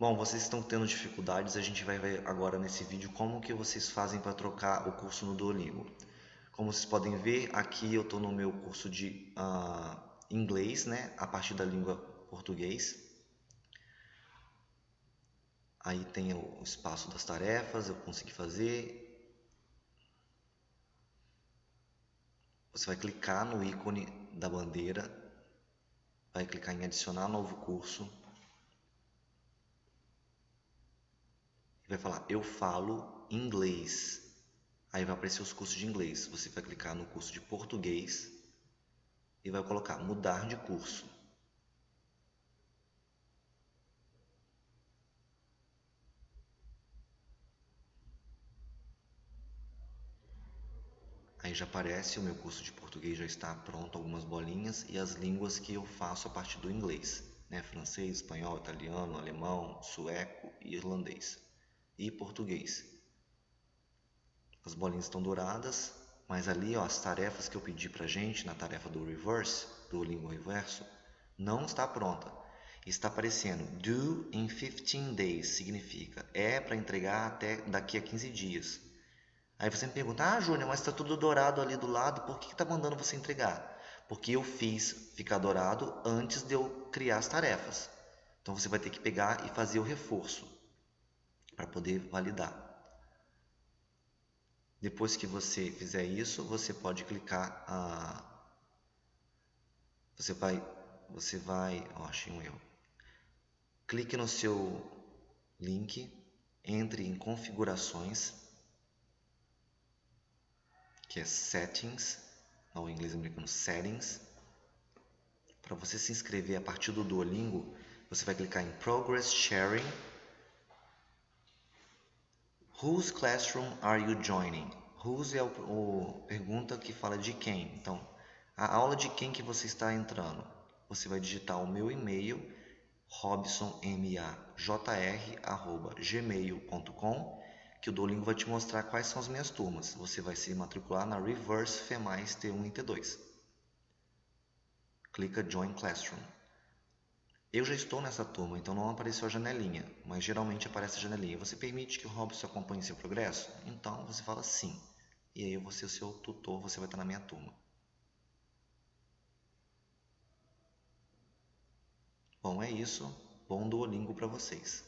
Bom, vocês estão tendo dificuldades, a gente vai ver agora nesse vídeo como que vocês fazem para trocar o curso no Duolingo. Como vocês podem ver, aqui eu estou no meu curso de uh, inglês, né, a partir da língua português. Aí tem o espaço das tarefas, eu consegui fazer. Você vai clicar no ícone da bandeira, vai clicar em adicionar novo curso. Vai falar eu falo inglês. Aí vai aparecer os cursos de inglês. Você vai clicar no curso de português e vai colocar mudar de curso. Aí já aparece o meu curso de português já está pronto, algumas bolinhas e as línguas que eu faço a partir do inglês, né? Francês, espanhol, italiano, alemão, sueco e irlandês e português. As bolinhas estão douradas, mas ali ó, as tarefas que eu pedi para gente na tarefa do reverse, do língua reverso, não está pronta. Está aparecendo due in 15 days, significa é para entregar até daqui a 15 dias. Aí você me pergunta, ah Júnior, mas está tudo dourado ali do lado, por que está mandando você entregar? Porque eu fiz ficar dourado antes de eu criar as tarefas. Então você vai ter que pegar e fazer o reforço para poder validar. Depois que você fizer isso, você pode clicar a você vai você vai, oh, achei um erro. Clique no seu link, entre em configurações, que é settings, no inglês americano settings. Para você se inscrever a partir do Duolingo, você vai clicar em Progress Sharing Whose classroom are you joining? Whose é o, o pergunta que fala de quem. Então, a aula de quem que você está entrando? Você vai digitar o meu e-mail robsonmajr@gmail.com que o Duolingo vai te mostrar quais são as minhas turmas. Você vai se matricular na Reverse FEMAIS T1 e T2. Clica Join Classroom. Eu já estou nessa turma, então não apareceu a janelinha, mas geralmente aparece a janelinha. Você permite que o Robson acompanhe seu progresso? Então você fala sim. E aí eu vou ser o seu tutor, você vai estar na minha turma. Bom, é isso. Bom Duolingo para vocês.